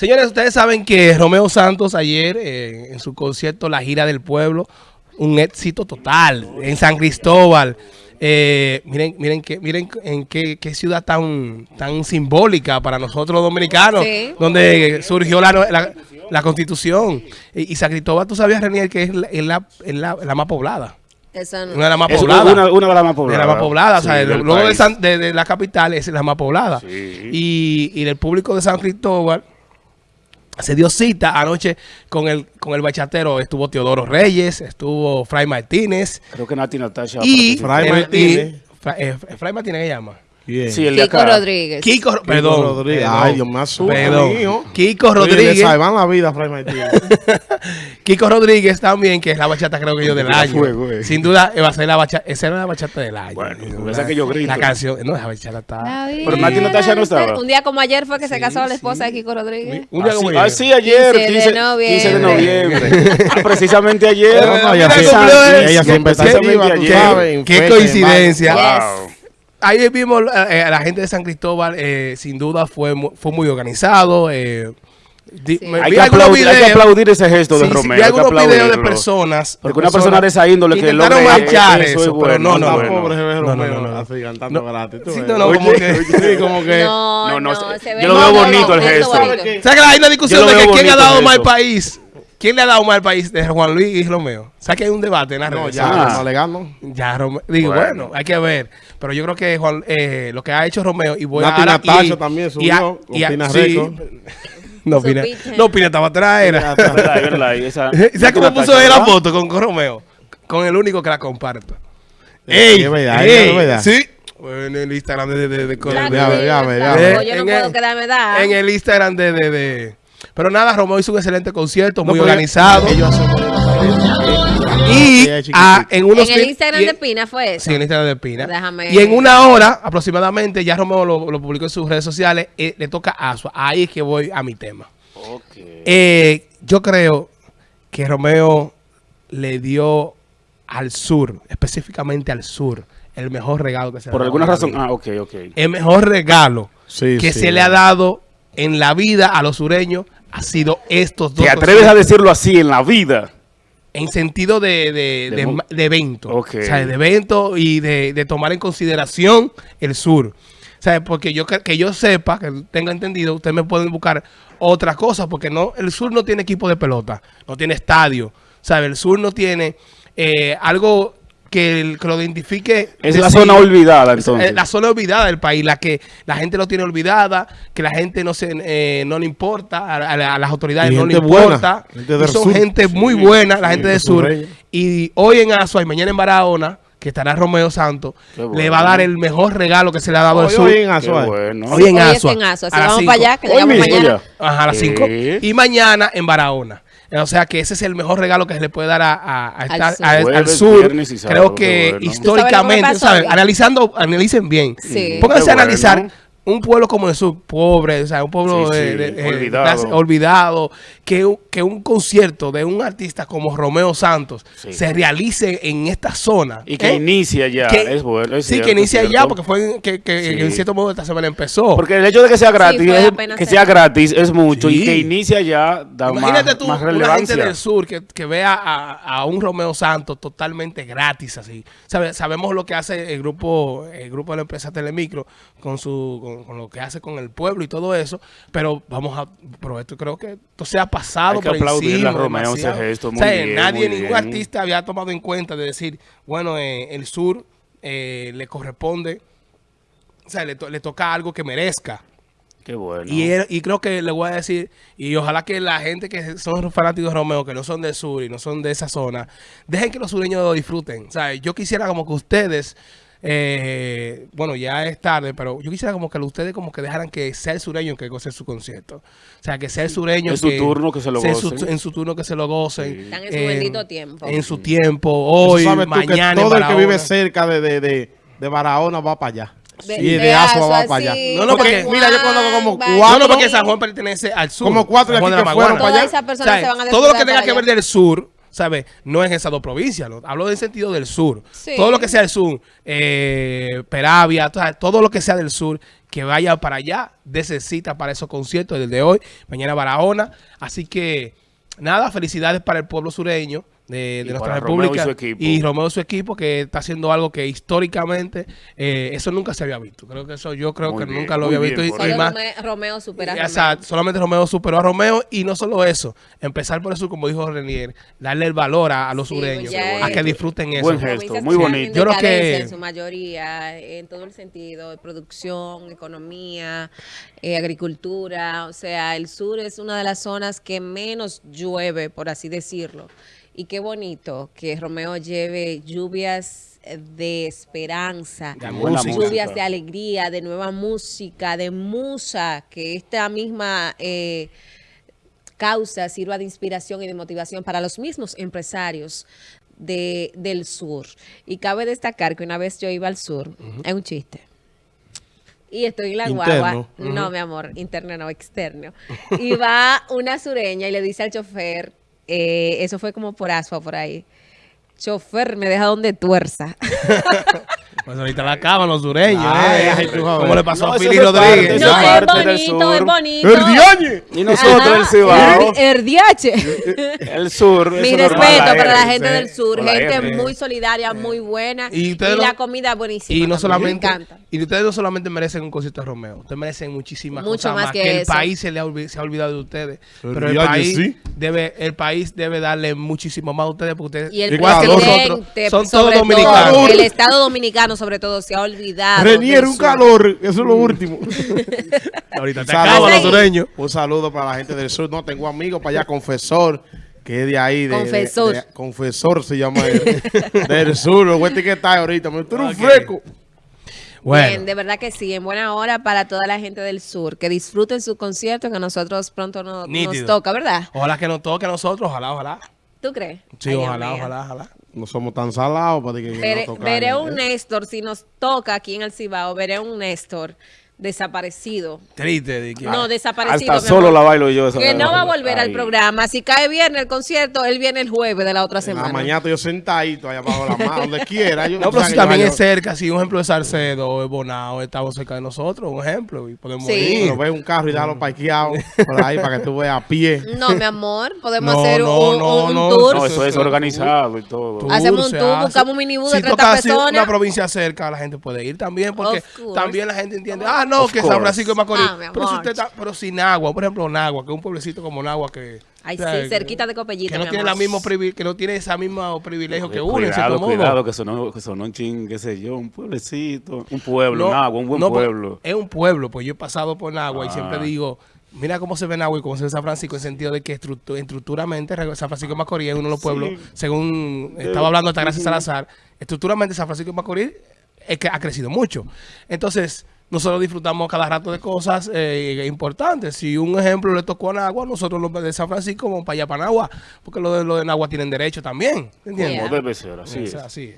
Señores, ustedes saben que Romeo Santos ayer eh, en su concierto La Gira del Pueblo, un éxito total en San Cristóbal. Eh, miren, miren que, miren en qué, qué, ciudad tan, tan simbólica para nosotros los dominicanos, sí. donde surgió la, la, la constitución. Y, y, San Cristóbal, tú sabías, Renier, que es la, es la, es la, la más poblada. Esa no. Una de las más Es pobladas. una, una de las más pobladas. De la más poblada, o sea, Sí, luego de, de- de la capital es la más poblada. Sí. Y, y el público de San Cristóbal se dio cita anoche con el con el bachatero. Estuvo Teodoro Reyes, estuvo Fray Martínez Creo que Nati Natasha. y... Fray Martínez. eh, Fray Martínez, ¿qué llama? ¿Quién? Sí, el de Kiko acá. Rodríguez. Kiko, Kiko perdón. Rodríguez. Ay, Dios me asusta, perdón. hijo. Kiko Rodríguez. Le salvan la vida Fray. Kiko Rodríguez también, que es la bachata creo que yo del La año. fuego, eh. Sin duda, eh, va a ser la bachata, esa era la bachata del año. Bueno, esa que yo grito. La canción, no, esa bachata está... La Pero Nati Natasha no estaba. Un día como ayer fue que se casó la sí. esposa de Kiko Rodríguez. Un día Ah, como sí, ayer. ah, sí, ayer, 15 de 15, 15 de noviembre. noviembre. Ah, Precisamente ayer. Pero no, ella sí- siempre está Precisamente ayer. Qué en coincidencia. Ahí vimos eh, a la gente de San Cristóbal, eh, sin duda fue, fue muy organizado. eh, di- Sí. me- Hay vi que, algunos aplaudir, hay que videos- aplaudir ese gesto sí, de sí, hay que algunos videos de personas. Porque una persona de esa índole que intentaron logre marchar eso eso, pero no, no, no. bueno. pobre No, no, no, no. así cantando gratis. tú Sí, no, no, Oye, como que, sí, como que No, No, no, no, se ve yo lo veo bonito, el gesto. ¿Sabes que hay una discusión de que quién ha dado más país? ¿Quién le ha dado más al país de Juan Luis y Romeo? ¿Sabes que hay un debate en las no, ya, Ah. no alegando. Ya, Romeo. Digo, bueno. Bueno. hay que ver. Pero yo creo que Juan, eh, lo que ha hecho Romeo y voy Nati a también subió. No, opina, Supiste. no, opina estaba atrás, era. ¿Sabes cómo puso él la foto con, con Romeo? Con el único que la comparto. Sí, ¡Ey! es verdad, ey, es verdad. Sí. En el Instagram de... de, de, de- Eh, Yo no en puedo el- quedarme da. En el Instagram de... de, de- Pero nada, Romeo hizo un excelente concierto, No, muy organizado. Ellos hacen y chiquitica. en unos En el Instagram y- de Pina fue eso. Sí, en el Instagram de Pina. Déjame- Y en una hora aproximadamente, ya Romeo lo, lo publicó en sus redes sociales, eh, le toca a Asua. Ahí es que voy a mi tema. Ok. Eh, yo creo que Romeo le dio al sur, específicamente al sur, el mejor regalo que se le Por ha dado alguna en la razón. Ah, ok, ok. El mejor regalo Sí, que sí. se le ha dado en la vida a los sureños ha sido estos dos. ¿Te atreves a decirlo así en la vida? En sentido de, de, De de- mo- de evento. O sea, de evento y de, tomar en consideración el sur. ¿Sabes? Porque yo que, yo sepa, que tenga entendido, ustedes me pueden buscar otras cosas, porque no, el sur no tiene equipo de pelota, no tiene estadio. ¿Sabes? El sur no tiene eh, algo que, el- que lo identifique. Es la sí. zona olvidada, Es, entonces. eh, la zona olvidada del país, la que la gente lo tiene olvidada, que la gente no se eh, no le importa, a, a la- a las autoridades Y no le importa. gente Y del son sur. gente muy buena, la gente sí, del sur. Y hoy en Azua y mañana en Barahona, que estará Romeo Santos, le va a dar el mejor regalo que se le ha dado al sur. hoy en bueno. Hoy en Hoy es Azua. Azua, vamos cinco. para allá, que llegamos mañana. Ajá, a las Sí. 5. Y mañana en Barahona. O sea que ese es el mejor regalo que se le puede dar a, a- a Al estar- sur. a- al Jueves, sur. viernes y sábado, Creo que bueno. ¿Tú sabes lo que históricamente, me pasó ¿sabes? hoy? analizando, analicen bien. Sí. Pónganse a analizar bueno. Un pueblo como el sur, pobre, o sea, un pueblo Sí, de- sí, de- eh, olvidado. clase- olvidado, que, un- que un concierto de un artista como Romeo Santos Sí. se realice en esta zona. Y que ¿eh? inicia ya. Que- es bueno. es sí, cierto, que inicia ya, porque fue en- que, que Sí. en cierto modo esta semana empezó. Porque el hecho de que sea gratis, es- que se- sea gratis es mucho Sí. y que inicia ya da Imagínate más, tú, más una gente relevancia. del sur que, que vea a, a un Romeo Santos totalmente gratis así. Sabe- sabemos lo que hace el grupo el grupo de la empresa Telemicro con su con, con lo que hace con el pueblo y todo eso, pero vamos a pero esto creo que esto se ha pasado Hay que por aplaudirle encima a Romeo ese demasiado. gesto, O muy sea, bien, nadie muy ningún bien. artista había tomado en cuenta de decir, bueno, eh, el sur eh, le corresponde o sea, le, to- le toca algo que merezca. Qué bueno. Y, él- y creo que le voy a decir, y ojalá que la gente que son fanáticos de Romeo, que no son del sur y no son de esa zona, dejen que los sureños lo disfruten. O sea, yo quisiera como que ustedes, eh, bueno, ya es tarde, pero yo quisiera como que ustedes como que dejaran que sea el sureño que goce su concierto. O sea, que sea el sureño En su turno que se lo sea en su- gocen. en su turno que se lo gocen. Sí. Están en su bendito tiempo. En su tiempo, hoy, mañana, todo el que vive cerca de, de, de, de Barahona va para allá. De- y de, de Asua va para allá. sí. No, no, porque- mira, yo conozco como cuatro- No, no, porque San Juan pertenece al sur. Como cuatro de aquí que fueron para allá. Todas esas personas O sea, se van a Todo lo que tenga que ver del sur, ¿sabes? No es esas dos provincias. lo- Hablo del sentido del sur. Sí. Todo lo que sea del sur, eh, Peravia, todo lo que sea del sur, que vaya para allá, dése cita para esos conciertos desde hoy, mañana Barahona. Así que, nada, felicidades para el pueblo sureño de, de nuestra para Romeo y república y Romeo y su equipo que está haciendo algo que históricamente eh, eso nunca se había visto. Creo que eso yo creo Muy que bien, nunca lo había bien visto. y- más- Rome- Romeo supera a Romeo. Solamente Romeo superó a Romeo y no solo eso, empezar por eso, como dijo Renier, darle el valor a, a los Sí, sureños, a es- que disfruten eso. Buen Provincias gesto, muy bonito. en Yo creo que- En su mayoría, en todo el sentido, de producción, economía, eh, agricultura. O sea, el sur es una de las zonas que menos llueve, por así decirlo. Y qué bonito que Romeo lleve lluvias de esperanza, De lluvias de alegría, de nueva música, de musa, que esta misma... eh, causa sirva de inspiración y de motivación para los mismos empresarios de, del sur. Y cabe destacar que una vez yo iba al sur, es un chiste. Y estoy en la Interno. guagua. No, mi amor, interno no, externo. Y va una sureña y le dice al chofer, eh, eso fue como por asfo por ahí. Chofer, me deja donde tuerza. Pues ahorita la acaban los sureños, Ay, eh. como le pasó No, a Fili Rodríguez. no, es bonito, es bonito. ¡Erdiañe! Y nosotros, Ajá, el Cibao, Erdiache. el sur. Mi respeto para la gente del sur, gente muy solidaria, muy buena Y la comida buenísima. Y no solamente, me encanta. y ustedes no solamente merecen un concierto de Romeo, ustedes merecen muchísimas Mucho cosas más más, que que, el país se, le ha, olvi- se ha olvidado de ustedes. El Pero el país sí. debe, el país debe darle muchísimo más a ustedes porque ustedes Y el igual que presidente, nosotros son todos todo, dominicanos. el Estado Dominicano, sobre todo, se ha olvidado. Renier, un sur. calor. Eso es lo último. Ahorita te sureños. Un saludo para la gente del sur. No, tengo amigos para allá, confesor, que es de ahí. De, Confesor. de- de- confesor se llama él. del sur. Lo voy a etiquetar ahorita. Me tú eres un Ok. fresco. Bueno, Bien, de verdad que sí, en buena hora para toda la gente del sur, que disfruten su concierto, que a nosotros pronto no- nos toca, ¿verdad? ojalá que nos toque a nosotros, ojalá, ojalá. ¿Tú crees? Sí, Ay, ojalá, ojalá, ojalá. No somos tan salados para que, Veré, no tocar, veré un Néstor, si nos toca aquí en el Cibao, veré un Néstor desaparecido. Triste. de que- No, desaparecido. Hasta solo la bailo yo. esa Que no va a volver al programa. Si cae viernes el concierto, él viene el jueves de la otra En la semana. mañana estoy yo sentadito allá abajo de la mano, donde quiera. Yo, No, pero si también es cerca, si un ejemplo de Salcedo o de Bonao, estamos cerca de nosotros, un ejemplo, y podemos Sí. ir. Pero ve un carro y déjalo parqueado por ahí para que tú veas a pie. No, mi amor, podemos No, hacer no, un, no, un no, tour. No, eso es organizado y todo. Tour Hacemos un tour, hace. buscamos un minibús de Si 30 toca así personas. una provincia cerca, la gente puede ir también, porque también la gente entiende, ah, no, Of que course. San Francisco de Macorís. Ah, pero, si usted está, pero sin agua, por ejemplo, Nagua, que es un pueblecito como Nagua que... Ay, o sea, sí, cerquita de Copellito, Que no tiene la mismo que no tiene ese mismo privilegio que uno, en Cuidado, modo. cuidado, que sonó, que sonó un ching, qué sé yo, un pueblecito, un pueblo, No, un buen no, pueblo. Es un pueblo, pues yo he pasado por Nagua y Ah. siempre digo, mira cómo se ve Nagua y cómo se ve San Francisco en sentido de que estructu- estructuralmente San Francisco de Macorís es uno de los pueblos, según estaba hablando hasta gracias Salazar, estructuralmente San Francisco de Macorís es que ha crecido mucho. Entonces, nosotros disfrutamos cada rato de cosas eh, importantes. Si un ejemplo le tocó a Nagua, nosotros los de San Francisco vamos para allá, para Nagua, porque los de, los de Nagua tienen derecho también. ¿Entiendes? Como debe ser, así Es así.